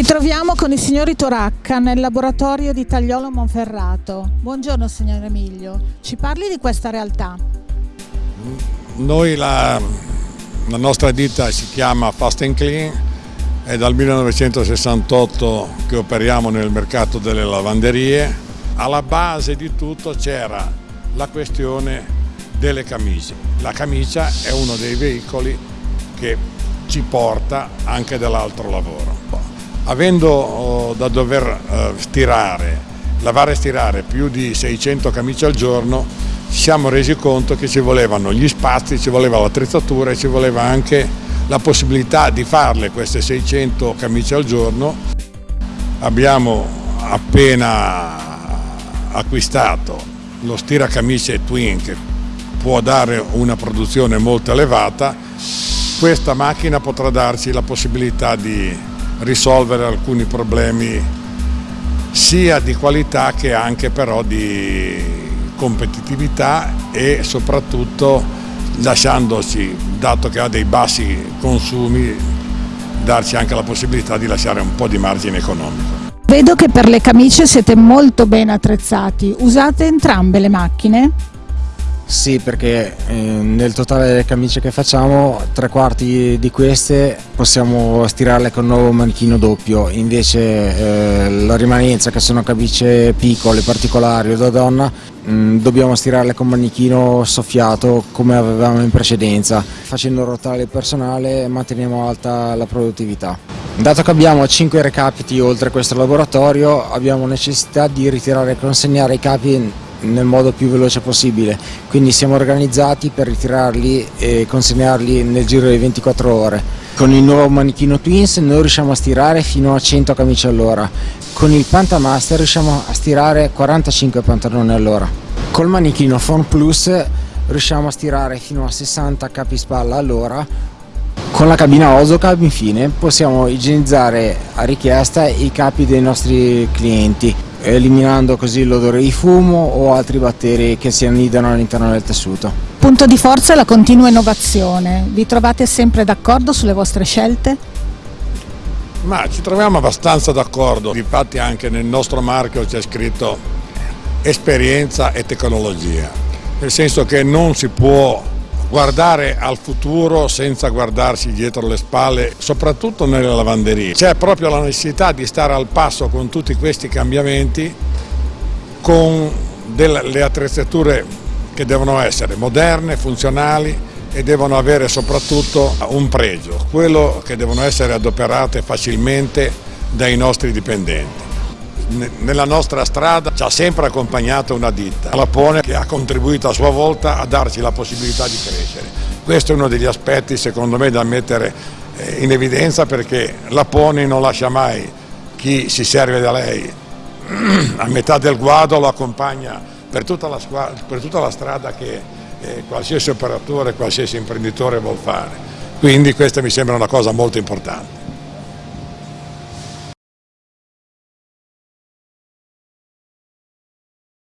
Ci troviamo con i signori Toracca nel laboratorio di Tagliolo Monferrato. Buongiorno signor Emilio, ci parli di questa realtà? Noi la, la nostra ditta si chiama Fast and Clean, è dal 1968 che operiamo nel mercato delle lavanderie. Alla base di tutto c'era la questione delle camicie. La camicia è uno dei veicoli che ci porta anche dall'altro lavoro. Avendo oh, da dover eh, stirare, lavare e stirare più di 600 camicie al giorno, ci siamo resi conto che ci volevano gli spazi, ci voleva l'attrezzatura e ci voleva anche la possibilità di farle queste 600 camicie al giorno. Abbiamo appena acquistato lo stiracamicie Twin che può dare una produzione molto elevata questa macchina potrà darci la possibilità di risolvere alcuni problemi sia di qualità che anche però di competitività e soprattutto lasciandoci, dato che ha dei bassi consumi, darci anche la possibilità di lasciare un po' di margine economico. Vedo che per le camicie siete molto ben attrezzati, usate entrambe le macchine? Sì, perché eh, nel totale delle camicie che facciamo, tre quarti di queste possiamo stirarle con un nuovo manichino doppio, invece eh, la rimanenza, che sono camicie piccole, particolari o da donna, mm, dobbiamo stirarle con manichino soffiato come avevamo in precedenza. Facendo rotare il personale manteniamo alta la produttività. Dato che abbiamo 5 recapiti oltre questo laboratorio, abbiamo necessità di ritirare e consegnare i capi nel modo più veloce possibile, quindi siamo organizzati per ritirarli e consegnarli nel giro di 24 ore. Con il nuovo manichino Twins noi riusciamo a stirare fino a 100 camicie all'ora, con il Pantamaster riusciamo a stirare 45 pantaloni all'ora. Col manichino Form Plus riusciamo a stirare fino a 60 capi spalla all'ora con la cabina Ozocab infine possiamo igienizzare a richiesta i capi dei nostri clienti eliminando così l'odore di fumo o altri batteri che si annidano all'interno del tessuto. Punto di forza è la continua innovazione. Vi trovate sempre d'accordo sulle vostre scelte? Ma ci troviamo abbastanza d'accordo, infatti anche nel nostro marchio c'è scritto esperienza e tecnologia, nel senso che non si può guardare al futuro senza guardarsi dietro le spalle, soprattutto nelle lavanderie. C'è proprio la necessità di stare al passo con tutti questi cambiamenti, con delle attrezzature che devono essere moderne, funzionali e devono avere soprattutto un pregio, quello che devono essere adoperate facilmente dai nostri dipendenti nella nostra strada ci ha sempre accompagnato una ditta, la Pone, che ha contribuito a sua volta a darci la possibilità di crescere. Questo è uno degli aspetti secondo me da mettere eh, in evidenza perché la Pone non lascia mai chi si serve da lei a metà del guado, lo accompagna per tutta la, per tutta la strada che eh, qualsiasi operatore, qualsiasi imprenditore vuol fare. Quindi questa mi sembra una cosa molto importante.